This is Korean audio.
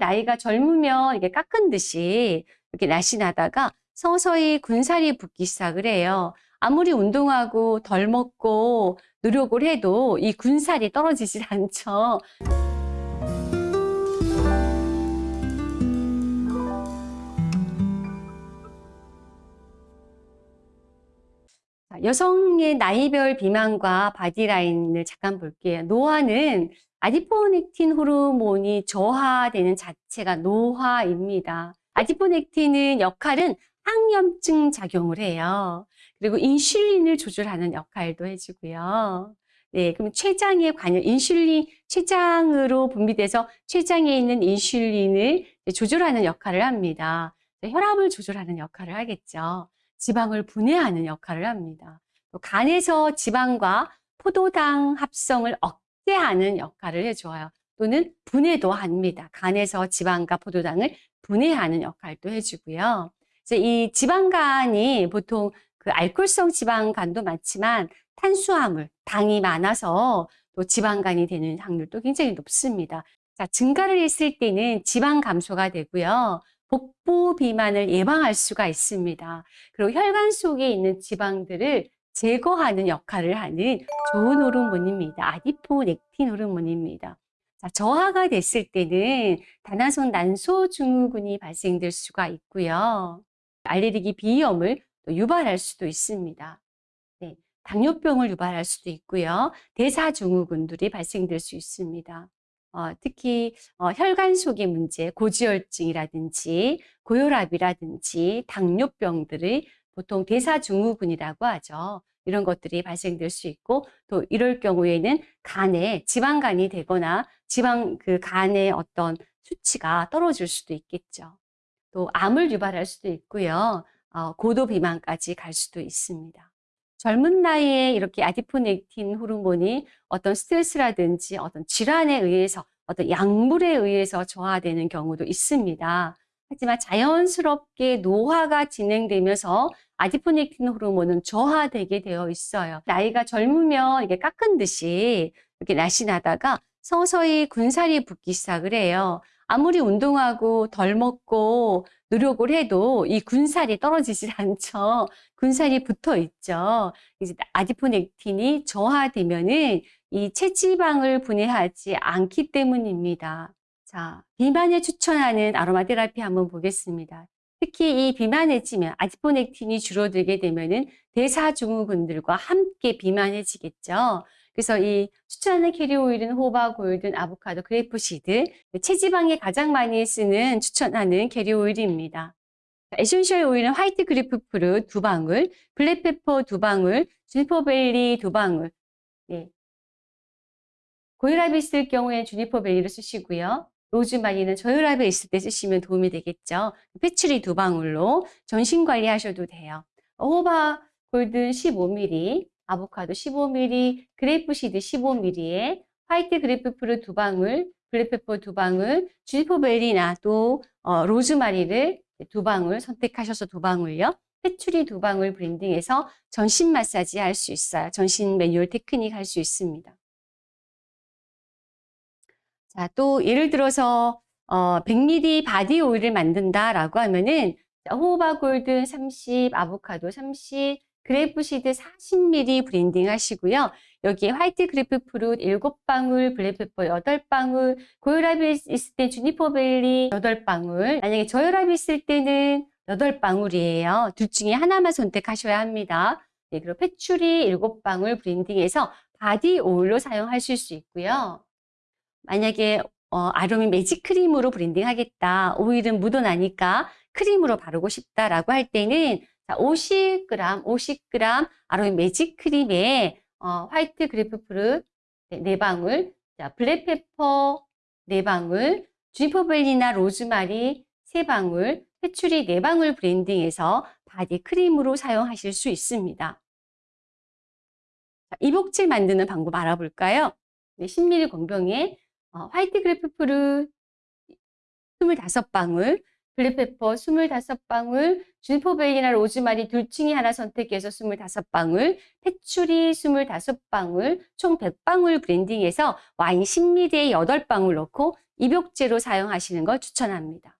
나이가 젊으면 이게 깎은 듯이 이렇게 날씬하다가 서서히 군살이 붙기 시작을 해요. 아무리 운동하고 덜 먹고 노력을 해도 이 군살이 떨어지질 않죠. 여성의 나이별 비만과 바디라인을 잠깐 볼게요. 노화는 아디포넥틴 호르몬이 저하되는 자체가 노화입니다. 아디포넥틴은 역할은 항염증 작용을 해요. 그리고 인슐린을 조절하는 역할도 해주고요. 네, 그럼 췌장에 관여, 인슐린, 췌장으로 분비돼서 췌장에 있는 인슐린을 조절하는 역할을 합니다. 혈압을 조절하는 역할을 하겠죠. 지방을 분해하는 역할을 합니다. 또 간에서 지방과 포도당 합성을 억제하는 역할을 해줘요. 또는 분해도 합니다. 간에서 지방과 포도당을 분해하는 역할도 해주고요. 이제 이 지방간이 보통 그 알코올성 지방간도 많지만 탄수화물, 당이 많아서 또 지방간이 되는 확률도 굉장히 높습니다. 자, 증가를 했을 때는 지방 감소가 되고요. 복부 비만을 예방할 수가 있습니다. 그리고 혈관 속에 있는 지방들을 제거하는 역할을 하는 좋은 호르몬입니다. 아디포넥틴 호르몬입니다. 자, 저하가 됐을 때는 다나손 난소 증후군이 발생될 수가 있고요. 알레르기 비염을 유발할 수도 있습니다. 네, 당뇨병을 유발할 수도 있고요. 대사증후군들이 발생될 수 있습니다. 어, 특히 어, 혈관 속의 문제, 고지혈증이라든지 고혈압이라든지 당뇨병들이 보통 대사증후군이라고 하죠. 이런 것들이 발생될 수 있고 또 이럴 경우에는 간에 지방간이 되거나 지방 그 간의 어떤 수치가 떨어질 수도 있겠죠. 또 암을 유발할 수도 있고요. 어, 고도 비만까지 갈 수도 있습니다. 젊은 나이에 이렇게 아디포넥틴 호르몬이 어떤 스트레스라든지 어떤 질환에 의해서 어떤 약물에 의해서 저하되는 경우도 있습니다. 하지만 자연스럽게 노화가 진행되면서 아디포넥틴 호르몬은 저하되게 되어 있어요. 나이가 젊으면 이게 깎은 듯이 이렇게 날씬하다가 서서히 군살이 붙기 시작을 해요. 아무리 운동하고 덜 먹고 노력을 해도 이 군살이 떨어지질 않죠. 군살이 붙어 있죠. 이제 아디포넥틴이 저하되면은 이 체지방을 분해하지 않기 때문입니다. 자, 비만에 추천하는 아로마 테라피 한번 보겠습니다. 특히 이 비만해지면 adiponectin이 줄어들게 되면은 대사증후군들과 함께 비만해지겠죠. 그래서 이 추천하는 캐리 오일은 호호바 golden, 아보카도, grapeseed, 체지방에 가장 많이 쓰는 추천하는 캐리 오일입니다. essential 오일은 white grapefruit 두 방울, black pepper 두 방울, juniper berry 두 방울. 네. 고혈압이 있을 경우에 juniper berry를 쓰시고요. 로즈마리는 저혈압이 있을 때 쓰시면 도움이 되겠죠. patchouli 두 방울로 전신 관리하셔도 돼요. 호호바 golden 15ml, 아보카도 15ml, grapeseed 15ml에 white grapefruit 두 방울, black pepper 두 방울, juniper berry나 또 어, 로즈마리를 두 방울 선택하셔서 두 방울요. patchouli 두 방울 blending해서 전신 마사지 할 수 있어요. 전신 매뉴얼 테크닉 할 수 있습니다. 자, 또 예를 들어서 어, 100ml body 오일을 만든다라고 하면은 호호바 golden 30, 아보카도 30, grapeseed 40ml blending 하시고요. 여기에 white grapefruit 7방울, black pepper 8방울, 고혈압이 있을 때 juniper berry 8방울, 만약에 저혈압이 있을 때는 8방울이에요. 둘 중에 하나만 선택하셔야 합니다. 네, 그리고 patchouli 7방울 blending해서 body 오일로 사용하실 수 있고요. 만약에 어, 아로미 매직 크림으로 blending 하겠다. 오일은 묻어나니까 크림으로 바르고 싶다라고 할 때는 자, 50g, 50g 아로미 매직 크림에 어, white grapefruit 4방울, 자, black pepper 4방울, juniper berry나 로즈마리 3방울, patchouli 4방울 blending해서 body 크림으로 사용하실 수 있습니다. 자, 이복질 만드는 방법 알아볼까요? 네, 10ml 공병에 어, 화이트 그래프프루 25방울, 블랙페퍼 25방울, 주니퍼베이나 로즈마리 둘 중에 하나 선택해서 25방울, 패츄리 25방울, 총 100방울 브랜딩해서 와인 10ml에 8방울 넣고 입욕제로 사용하시는 걸 추천합니다.